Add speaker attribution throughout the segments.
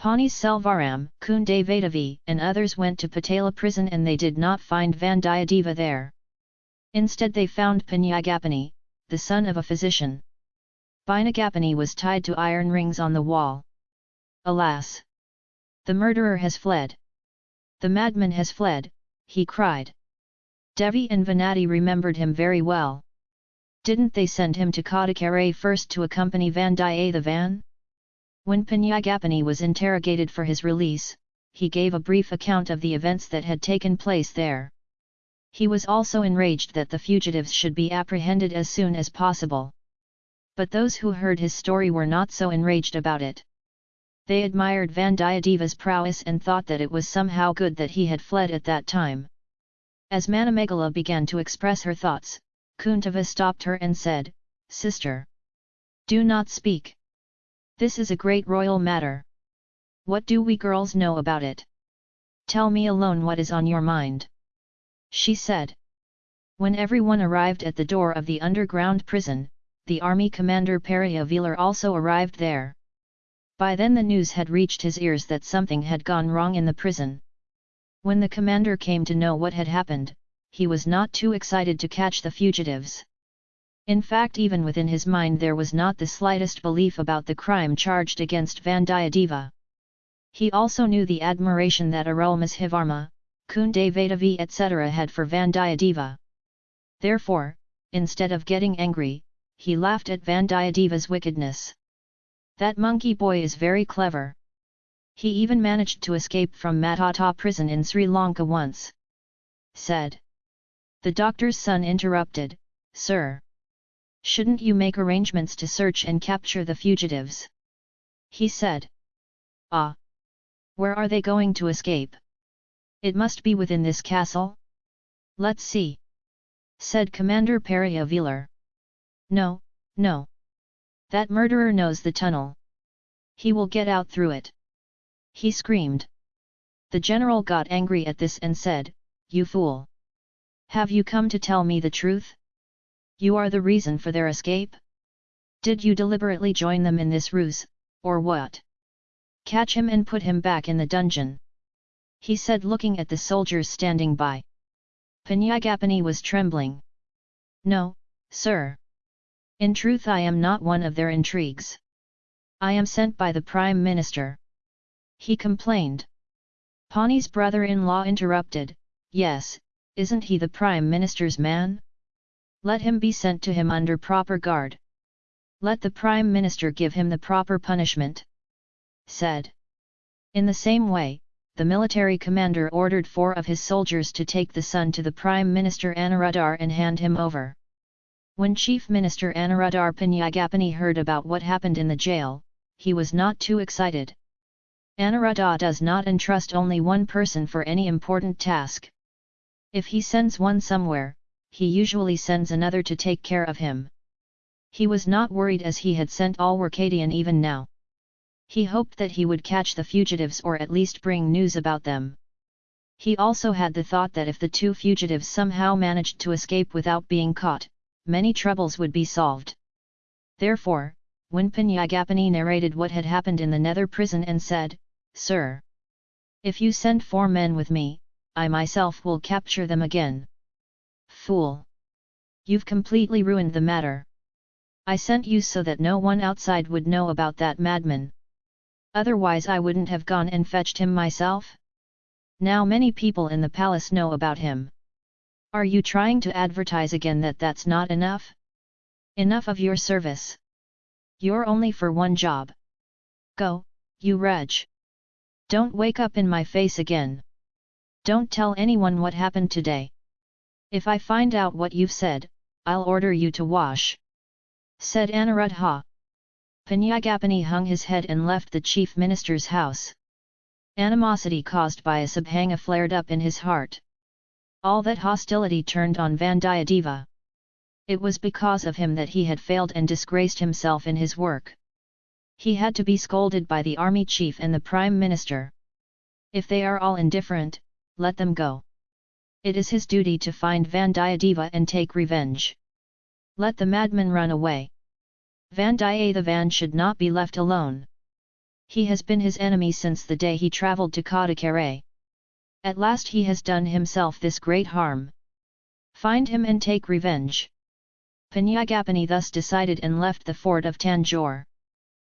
Speaker 1: Pani Selvaram, Kunde Vedavi and others went to Patala prison and they did not find Vandiyadeva there. Instead they found Panyagapani, the son of a physician. Panyagapani was tied to iron rings on the wall. Alas! The murderer has fled. The madman has fled, he cried. Devi and Venati remembered him very well. Didn't they send him to Kadakare first to accompany Vandiyathevan? When Panyagapani was interrogated for his release, he gave a brief account of the events that had taken place there. He was also enraged that the fugitives should be apprehended as soon as possible. But those who heard his story were not so enraged about it. They admired Vandiyadeva's prowess and thought that it was somehow good that he had fled at that time. As Manamegala began to express her thoughts, Kuntava stopped her and said, Sister! Do not speak! This is a great royal matter. What do we girls know about it? Tell me alone what is on your mind. She said. When everyone arrived at the door of the underground prison, the army commander Periyavelar also arrived there. By then the news had reached his ears that something had gone wrong in the prison. When the commander came to know what had happened, he was not too excited to catch the fugitives. In fact even within his mind there was not the slightest belief about the crime charged against Vandiyadeva. He also knew the admiration that Arulmozhivarma, Kunde Vedavi etc. had for Vandiyadeva. Therefore, instead of getting angry, he laughed at Vandiyadeva's wickedness. That monkey boy is very clever. He even managed to escape from Matata prison in Sri Lanka once. Said. The doctor's son interrupted, Sir. Shouldn't you make arrangements to search and capture the fugitives? He said. Ah! Where are they going to escape? It must be within this castle? Let's see. Said Commander Periyavelar. No, no. That murderer knows the tunnel. He will get out through it. He screamed. The general got angry at this and said, You fool! Have you come to tell me the truth? You are the reason for their escape? Did you deliberately join them in this ruse, or what? Catch him and put him back in the dungeon. He said looking at the soldiers standing by. Panyagapani was trembling. No, sir. In truth I am not one of their intrigues. I am sent by the Prime Minister. He complained. Pani's brother-in-law interrupted, Yes, isn't he the Prime Minister's man? Let him be sent to him under proper guard. Let the Prime Minister give him the proper punishment. Said. In the same way, the military commander ordered four of his soldiers to take the son to the Prime Minister Anuradhar and hand him over. When Chief Minister Anuradhar Panyagapani heard about what happened in the jail, he was not too excited. Anuradha does not entrust only one person for any important task. If he sends one somewhere, he usually sends another to take care of him. He was not worried as he had sent Alwarkadian even now. He hoped that he would catch the fugitives or at least bring news about them. He also had the thought that if the two fugitives somehow managed to escape without being caught, many troubles would be solved. Therefore, when Panyagapani narrated what had happened in the nether prison and said, Sir! If you send four men with me, I myself will capture them again. Fool! You've completely ruined the matter. I sent you so that no one outside would know about that madman. Otherwise I wouldn't have gone and fetched him myself? Now many people in the palace know about him. Are you trying to advertise again that that's not enough? Enough of your service. You're only for one job. Go, you wretch. Don't wake up in my face again. Don't tell anyone what happened today. If I find out what you've said, I'll order you to wash. Said Anuradha. Panyagapani hung his head and left the chief minister's house. Animosity caused by a Subhanga flared up in his heart. All that hostility turned on Vandiyadeva. It was because of him that he had failed and disgraced himself in his work. He had to be scolded by the army chief and the prime minister. If they are all indifferent, let them go. It is his duty to find Vandiyadeva and take revenge. Let the madman run away. Vandiyathevan should not be left alone. He has been his enemy since the day he travelled to Kadakare. At last he has done himself this great harm. Find him and take revenge. Panyagapani thus decided and left the fort of Tanjore.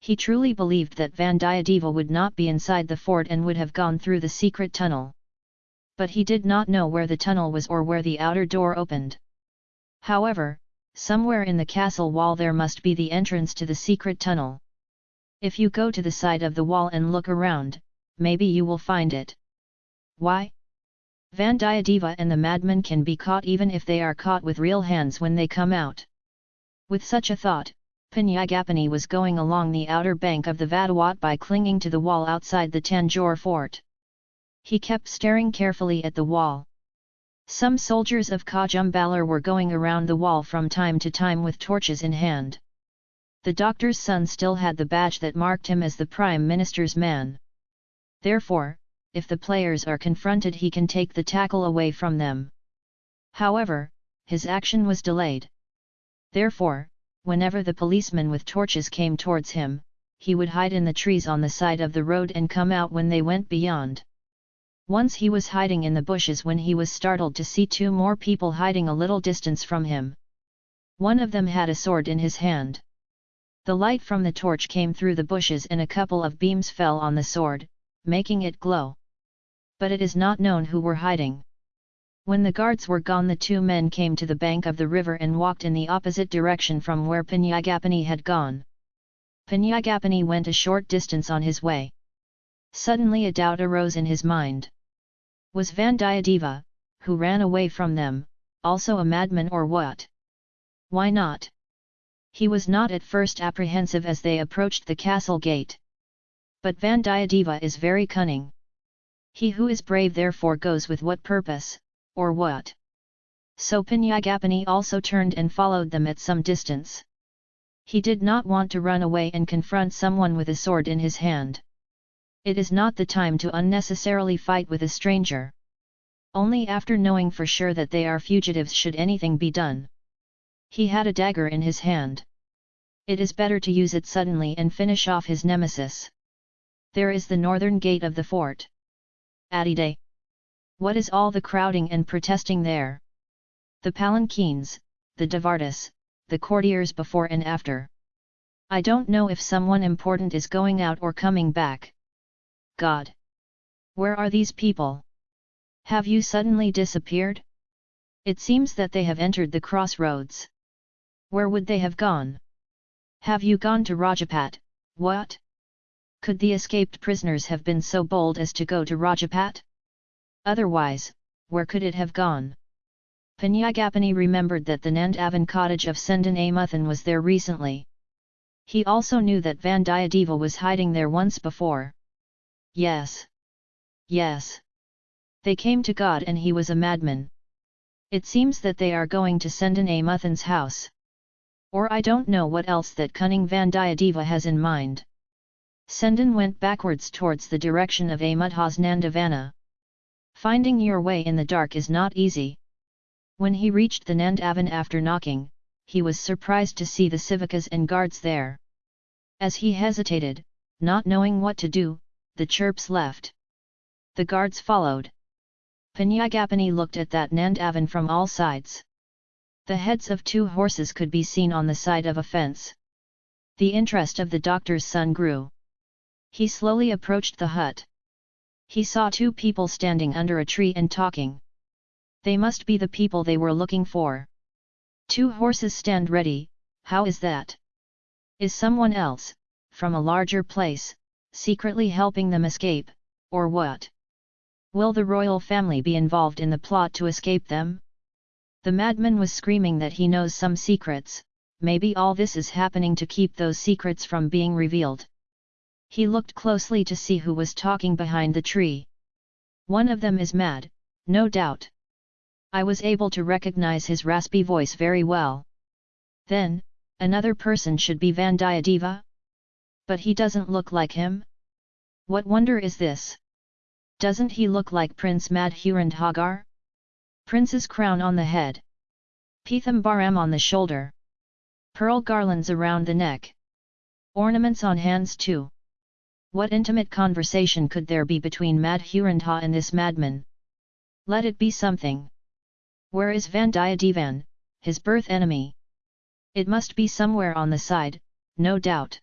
Speaker 1: He truly believed that Vandiyadeva would not be inside the fort and would have gone through the secret tunnel. But he did not know where the tunnel was or where the outer door opened. However, somewhere in the castle wall there must be the entrance to the secret tunnel. If you go to the side of the wall and look around, maybe you will find it. Why? Vandiyadeva and the madman can be caught even if they are caught with real hands when they come out. With such a thought, Panyagapani was going along the outer bank of the Vadawat by clinging to the wall outside the Tanjore fort. He kept staring carefully at the wall. Some soldiers of Kajumbalar were going around the wall from time to time with torches in hand. The doctor's son still had the badge that marked him as the Prime Minister's man. Therefore, if the players are confronted he can take the tackle away from them. However, his action was delayed. Therefore, whenever the policemen with torches came towards him, he would hide in the trees on the side of the road and come out when they went beyond. Once he was hiding in the bushes when he was startled to see two more people hiding a little distance from him. One of them had a sword in his hand. The light from the torch came through the bushes and a couple of beams fell on the sword, making it glow but it is not known who were hiding. When the guards were gone the two men came to the bank of the river and walked in the opposite direction from where Panyagapani had gone. Panyagapani went a short distance on his way. Suddenly a doubt arose in his mind. Was Vandiyadeva, who ran away from them, also a madman or what? Why not? He was not at first apprehensive as they approached the castle gate. But Vandiyadeva is very cunning. He who is brave therefore goes with what purpose, or what? So Panyagapani also turned and followed them at some distance. He did not want to run away and confront someone with a sword in his hand. It is not the time to unnecessarily fight with a stranger. Only after knowing for sure that they are fugitives should anything be done. He had a dagger in his hand. It is better to use it suddenly and finish off his nemesis. There is the northern gate of the fort. Adide. What is all the crowding and protesting there? The palanquins, the Devardis, the courtiers before and after. I don't know if someone important is going out or coming back. God! Where are these people? Have you suddenly disappeared? It seems that they have entered the crossroads. Where would they have gone? Have you gone to Rajapat, what? Could the escaped prisoners have been so bold as to go to Rajapat? Otherwise, where could it have gone? Panyagapani remembered that the Nandavan cottage of Sendan Amuthan was there recently. He also knew that Vandiyadeva was hiding there once before. Yes. Yes. They came to God and he was a madman. It seems that they are going to send Sendan Amuthan's house. Or I don't know what else that cunning Vandiyadeva has in mind. Sendan went backwards towards the direction of Amudha's Nandavana. Finding your way in the dark is not easy. When he reached the Nandavan after knocking, he was surprised to see the civikas and guards there. As he hesitated, not knowing what to do, the chirps left. The guards followed. Panyagapani looked at that Nandavan from all sides. The heads of two horses could be seen on the side of a fence. The interest of the doctor's son grew. He slowly approached the hut. He saw two people standing under a tree and talking. They must be the people they were looking for. Two horses stand ready, how is that? Is someone else, from a larger place, secretly helping them escape, or what? Will the royal family be involved in the plot to escape them? The madman was screaming that he knows some secrets, maybe all this is happening to keep those secrets from being revealed. He looked closely to see who was talking behind the tree. One of them is mad, no doubt. I was able to recognize his raspy voice very well. Then, another person should be Vandiyadeva? But he doesn't look like him? What wonder is this? Doesn't he look like Prince Madhurandhagar? Prince's crown on the head. Pithambaram on the shoulder. Pearl garlands around the neck. Ornaments on hands too. What intimate conversation could there be between Madhurandha and this madman? Let it be something. Where is Vandiyadevan, his birth enemy? It must be somewhere on the side, no doubt.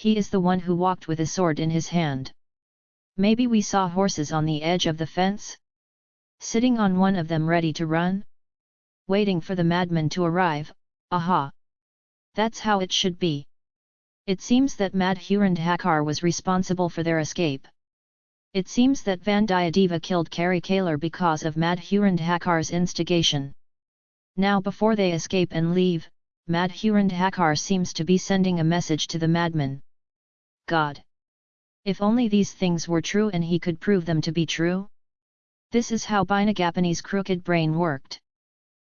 Speaker 1: He is the one who walked with a sword in his hand. Maybe we saw horses on the edge of the fence? Sitting on one of them ready to run? Waiting for the madman to arrive, aha! That's how it should be. It seems that Madhurandhagar was responsible for their escape. It seems that Vandiyadeva killed Kari Kalar because of Madhurandhagar's instigation. Now before they escape and leave, Madhurand Hakkar seems to be sending a message to the madman. God! If only these things were true and he could prove them to be true? This is how Panyagapani's crooked brain worked.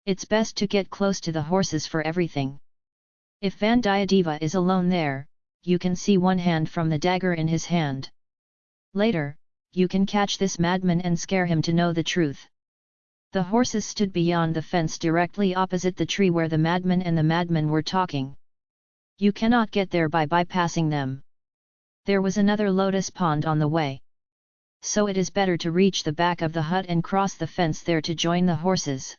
Speaker 1: It's best to get close to the horses for everything. If Vandiyadeva is alone there, you can see one hand from the dagger in his hand. Later, you can catch this madman and scare him to know the truth. The horses stood beyond the fence directly opposite the tree where the madman and the madman were talking. You cannot get there by bypassing them. There was another lotus pond on the way. So it is better to reach the back of the hut and cross the fence there to join the horses.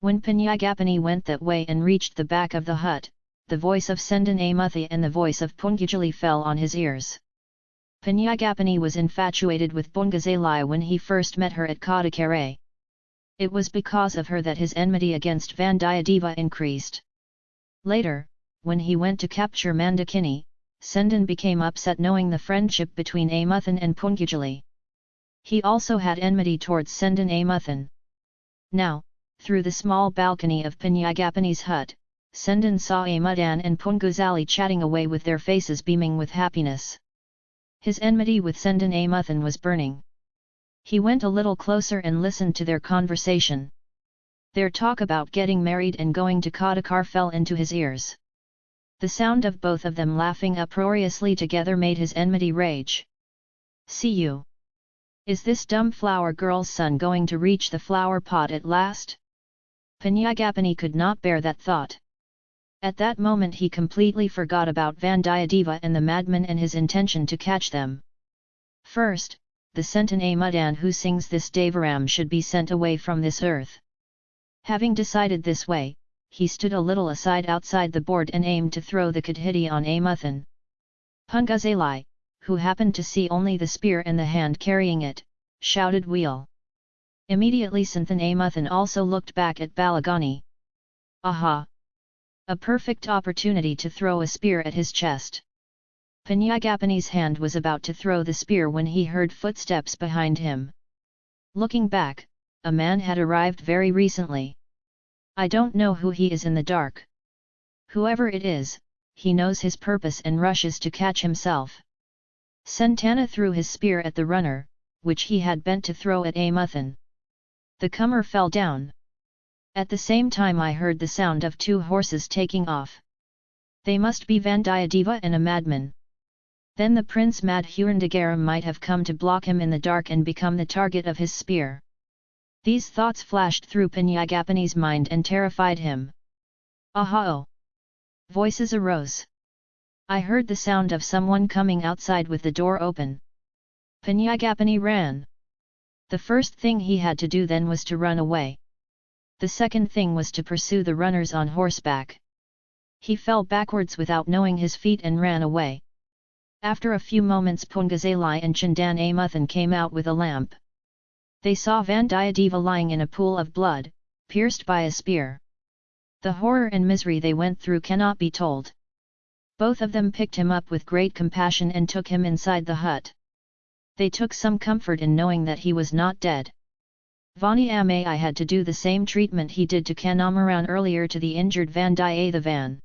Speaker 1: When Panyagapani went that way and reached the back of the hut, the voice of Sendan Amuthi and the voice of Pungajali fell on his ears. Panyagapani was infatuated with Pungazalai when he first met her at Kadakare. It was because of her that his enmity against Vandiyadeva increased. Later, when he went to capture Mandakini, Sendan became upset knowing the friendship between Amuthan and Pungajali. He also had enmity towards Sendan Amuthan. Now, through the small balcony of Panyagapani's hut, Sendan saw Amudan and Punguzali chatting away with their faces beaming with happiness. His enmity with Sendan Amuthan was burning. He went a little closer and listened to their conversation. Their talk about getting married and going to Kadakar fell into his ears. The sound of both of them laughing uproariously together made his enmity rage. See you! Is this dumb flower girl's son going to reach the flower pot at last? Panyagapani could not bear that thought. At that moment he completely forgot about Vandiyadeva and the madman and his intention to catch them. First, the Sentan Mudan who sings this Devaram should be sent away from this earth. Having decided this way, he stood a little aside outside the board and aimed to throw the Kadhiti on Amuthan. Pungazalai, who happened to see only the spear and the hand carrying it, shouted wheel. Immediately Santhan Amuthan also looked back at Balagani. Aha! A perfect opportunity to throw a spear at his chest. Panyagapani's hand was about to throw the spear when he heard footsteps behind him. Looking back, a man had arrived very recently. I don't know who he is in the dark. Whoever it is, he knows his purpose and rushes to catch himself. Santana threw his spear at the runner, which he had bent to throw at Amuthan. The comer fell down. At the same time I heard the sound of two horses taking off. They must be Vandiyadeva and a madman. Then the Prince Madhurandagaram might have come to block him in the dark and become the target of his spear. These thoughts flashed through Panyagapani's mind and terrified him. Aha! -oh. Voices arose. I heard the sound of someone coming outside with the door open. Panyagapani ran. The first thing he had to do then was to run away. The second thing was to pursue the runners on horseback. He fell backwards without knowing his feet and ran away. After a few moments Pungazalai and Chandan Amuthan came out with a lamp. They saw Vandiyadeva lying in a pool of blood, pierced by a spear. The horror and misery they went through cannot be told. Both of them picked him up with great compassion and took him inside the hut. They took some comfort in knowing that he was not dead. Vani Amai had to do the same treatment he did to Kanamaran earlier to the injured Vandiyathevan.